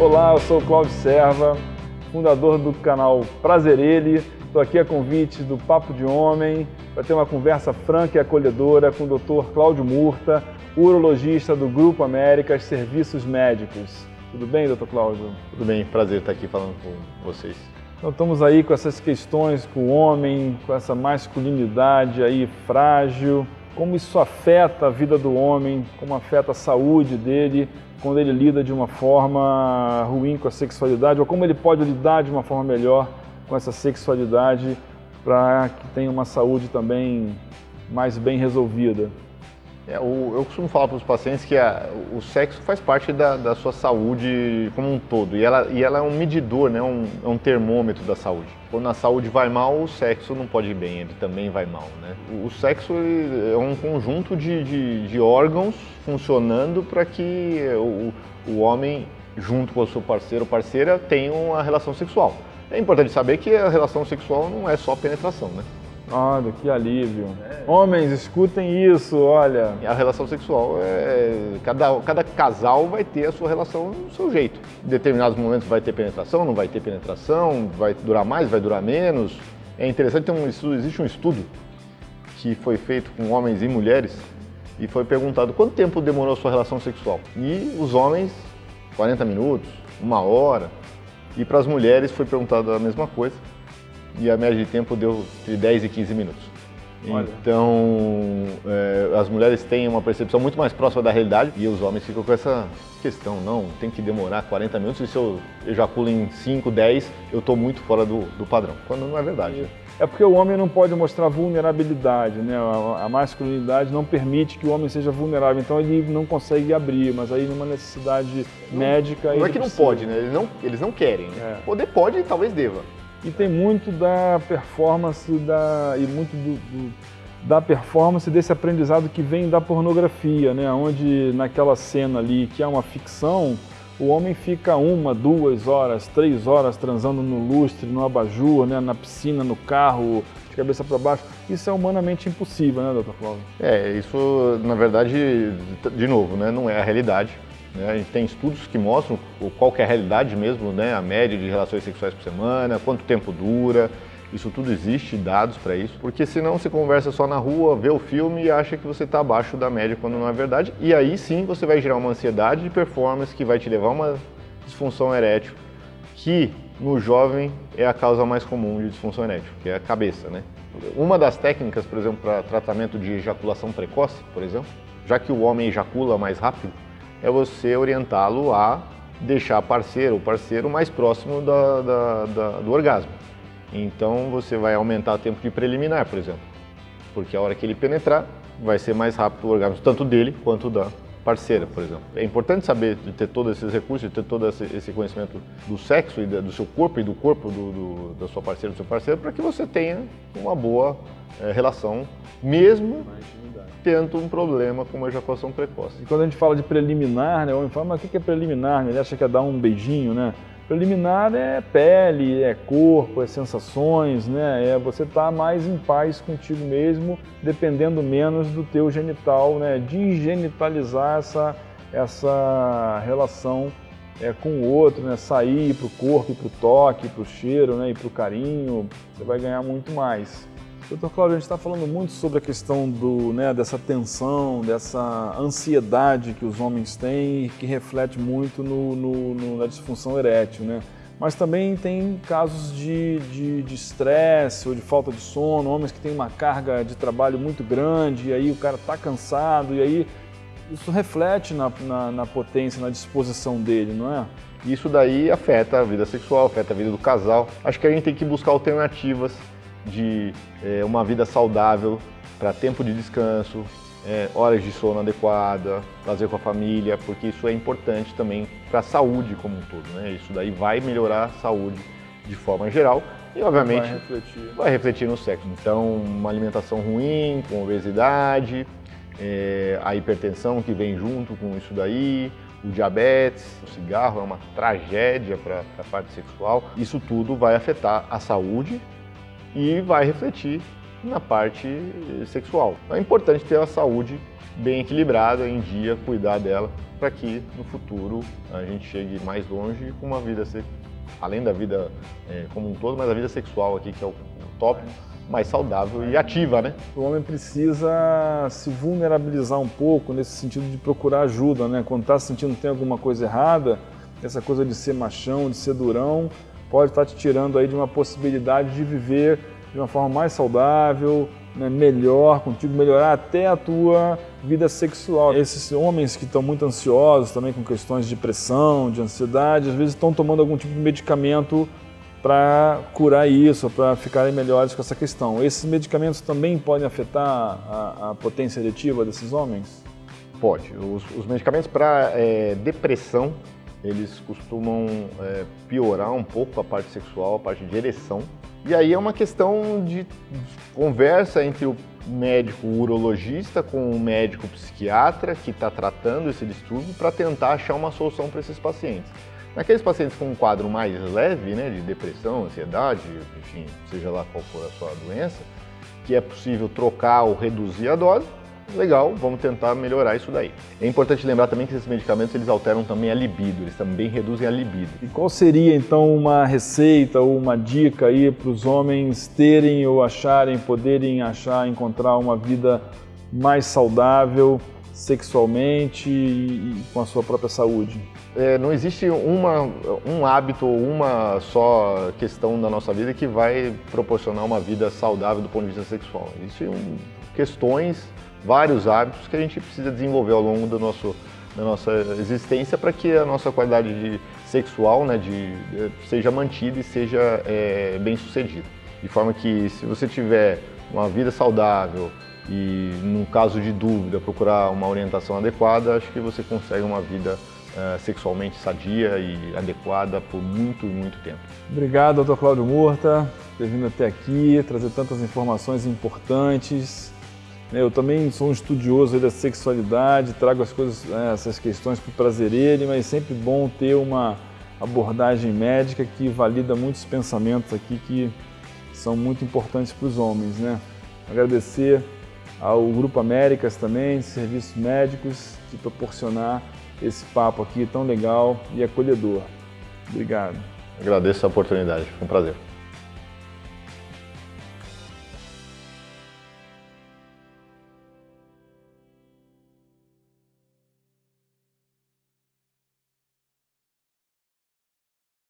Olá, eu sou o Claudio Serva, fundador do canal Prazer Ele. Estou aqui a convite do Papo de Homem para ter uma conversa franca e acolhedora com o Dr. Cláudio Murta, urologista do Grupo Américas Serviços Médicos. Tudo bem, doutor Cláudio? Tudo bem, prazer estar aqui falando com vocês. Então estamos aí com essas questões com o homem, com essa masculinidade aí frágil, como isso afeta a vida do homem, como afeta a saúde dele, quando ele lida de uma forma ruim com a sexualidade, ou como ele pode lidar de uma forma melhor com essa sexualidade para que tenha uma saúde também mais bem resolvida. É, o, eu costumo falar para os pacientes que a, o sexo faz parte da, da, sua saúde como um todo e ela, e ela é um medidor, né, um, é um termômetro da saúde. Quando a saúde vai mal, o sexo não pode ir bem, ele também vai mal. Né? O, o sexo é um conjunto de, de, de órgãos funcionando para que o, o homem, junto com o seu parceiro ou parceira, tenha uma relação sexual. É importante saber que a relação sexual não é só penetração, né? Olha, que alívio. É. Homens, escutem isso, olha. A relação sexual, é, cada, cada casal vai ter a sua relação do seu jeito. Em determinados momentos vai ter penetração, não vai ter penetração, vai durar mais, vai durar menos. É interessante, tem um estudo, existe um estudo que foi feito com homens e mulheres e foi perguntado quanto tempo demorou a sua relação sexual. E os homens, 40 minutos, uma hora. E para as mulheres foi perguntado a mesma coisa e a média de tempo deu de 10 e 15 minutos. Olha. Então, é, as mulheres têm uma percepção muito mais próxima da realidade e os homens ficam com essa questão, não, tem que demorar 40 minutos e se eu ejaculo em 5, 10, eu estou muito fora do, do, padrão, quando não é verdade. É porque o homem não pode mostrar vulnerabilidade, né? A, a masculinidade não permite que o homem seja vulnerável, então ele não consegue abrir, mas aí numa necessidade não, médica... Não é que não precisa. pode, né? Eles não, eles não querem, né? É. Poder pode e talvez deva. E tem muito da performance da, e muito do, do, da performance desse aprendizado que vem da pornografia, né? onde naquela cena ali que é uma ficção, o homem fica uma, duas horas, três horas transando no lustre, no abajur, né? na piscina, no carro, de cabeça para baixo. Isso é humanamente impossível, né, doutor Flávio? É, isso na verdade, de novo, né? não é a realidade. Né? A gente tem estudos que mostram qual que é a realidade mesmo, né? a média de relações sexuais por semana, quanto tempo dura, isso tudo existe, dados para isso, porque senão você conversa só na rua, vê o filme e acha que você está abaixo da média quando não é verdade, e aí sim você vai gerar uma ansiedade de performance que vai te levar a uma disfunção erétil, que no jovem é a causa mais comum de disfunção erétil, que é a cabeça, né? Uma das técnicas, por exemplo, para tratamento de ejaculação precoce, por exemplo, já que o homem ejacula mais rápido, é você orientá-lo a deixar parceiro ou parceiro mais próximo da, da, da, do orgasmo. Então você vai aumentar o tempo de preliminar, por exemplo, porque a hora que ele penetrar vai ser mais rápido o orgasmo, tanto dele quanto da parceira, por exemplo. É importante saber de ter todos esses recursos, de ter todo esse conhecimento do sexo e do seu corpo e do corpo do, do, da sua parceira, do seu parceiro, para que você tenha uma boa é, relação, mesmo tendo um problema com uma ejaculação precoce. E quando a gente fala de preliminar, né, o homem fala, mas o que é preliminar? Ele acha que é dar um beijinho, né? Preliminar é pele, é corpo, é sensações, né? É você estar tá mais em paz contigo mesmo, dependendo menos do teu genital, né? De genitalizar essa, essa relação é, com o outro, né? Sair para o corpo, para o toque, para o cheiro, né? E para o carinho, você vai ganhar muito mais. Doutor Cláudio, a gente está falando muito sobre a questão do, né, dessa tensão, dessa ansiedade que os homens têm e que reflete muito no, no, no, na disfunção erétil, né? Mas também tem casos de estresse ou de falta de sono, homens que têm uma carga de trabalho muito grande e aí o cara está cansado e aí isso reflete na, na, na potência, na disposição dele, não é? Isso daí afeta a vida sexual, afeta a vida do casal. Acho que a gente tem que buscar alternativas de é, uma vida saudável para tempo de descanso, é, horas de sono adequada, fazer com a família, porque isso é importante também para a saúde como um todo. Né? Isso daí vai melhorar a saúde de forma geral e, obviamente, vai refletir, vai refletir no sexo. Então, uma alimentação ruim, com obesidade, é, a hipertensão que vem junto com isso daí, o diabetes, o cigarro é uma tragédia para a parte sexual. Isso tudo vai afetar a saúde e vai refletir na parte sexual. É importante ter a saúde bem equilibrada, em dia, cuidar dela, para que no futuro a gente chegue mais longe com uma vida, além da vida é, como um todo, mas a vida sexual aqui, que é o top, mais saudável e ativa, né? O homem precisa se vulnerabilizar um pouco nesse sentido de procurar ajuda, né? Quando está sentindo que tem alguma coisa errada, essa coisa de ser machão, de ser durão, pode estar te tirando aí de uma possibilidade de viver de uma forma mais saudável, né, melhor contigo, melhorar até a tua vida sexual. Esses homens que estão muito ansiosos também com questões de depressão, de ansiedade, às vezes estão tomando algum tipo de medicamento para curar isso, para ficarem melhores com essa questão. Esses medicamentos também podem afetar a, a potência eretiva desses homens? Pode. Os, os medicamentos para é, depressão, eles costumam é, piorar um pouco a parte sexual, a parte de ereção. E aí é uma questão de conversa entre o médico urologista com o médico psiquiatra que está tratando esse distúrbio para tentar achar uma solução para esses pacientes. Naqueles pacientes com um quadro mais leve, né, de depressão, ansiedade, enfim, seja lá qual for a sua doença, que é possível trocar ou reduzir a dose, legal, vamos tentar melhorar isso daí. É importante lembrar também que esses medicamentos eles alteram também a libido, eles também reduzem a libido. E qual seria então uma receita ou uma dica aí para os homens terem ou acharem, poderem achar, encontrar uma vida mais saudável sexualmente e com a sua própria saúde? É, não existe uma, um hábito ou uma só questão da nossa vida que vai proporcionar uma vida saudável do ponto de vista sexual. Existem questões vários hábitos que a gente precisa desenvolver ao longo do nosso, da nossa existência para que a nossa qualidade de, sexual né, de, de, seja mantida e seja é, bem sucedida. De forma que se você tiver uma vida saudável e, num caso de dúvida, procurar uma orientação adequada, acho que você consegue uma vida é, sexualmente sadia e adequada por muito, muito tempo. Obrigado, doutor Cláudio Murta, ter vindo até aqui, trazer tantas informações importantes eu também sou um estudioso da sexualidade, trago as coisas, né, essas questões para o prazer ele, mas sempre bom ter uma abordagem médica que valida muitos pensamentos aqui que são muito importantes para os homens. Né? Agradecer ao Grupo Américas também, serviços médicos, de proporcionar esse papo aqui tão legal e acolhedor. Obrigado. Agradeço a oportunidade, foi um prazer.